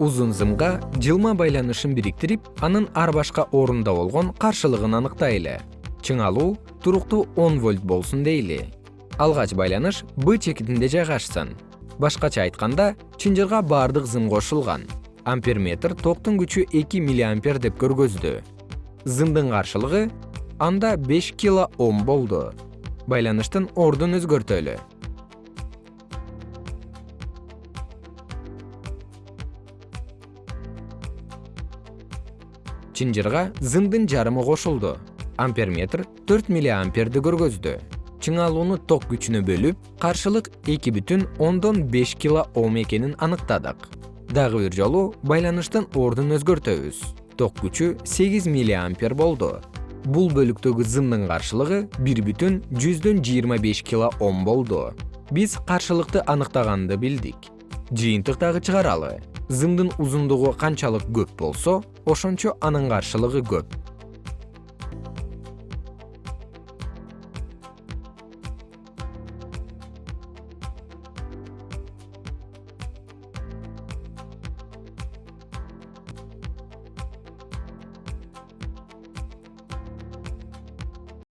узун зымга жылма байланышын бириктирип анын ар башка орунда болгон каршылыгын аныктайлы. Чыңалуу туруктуу он вольт болсун дейли. Алгач байланыш б чекитинде жайгашсын. Башкача айтканда чынжырга баардык зым кошулган. Амперметр токтун күчү эки миллиампер деп көргөздү. Зымдын каршылыгы анда беш кило ом болду. Байланыштын ордун өзгөртөлү чынжырга зымдын жарымы кошулду. Амперметр төрт миллиамперди көргөздү. Чыңалууну ток күчүнө бөлүп каршылык эки бүтүн ондон беш кило ом экенин аныктадык. Дагы бир жолу байланыштын ордун өзгөртөбүз. Ток күчү сегиз миллиампер болду. Бул бөлүктөгү зымдын каршылыгы бир бүтүн жүздөн жыйырма беш кило ом болду. Биз каршылыкты аныктаганды билдик. Жыйынтык дагы чыгаралы зымдын узундугу канчалык көп болсо ошончо анын каршылыгы көп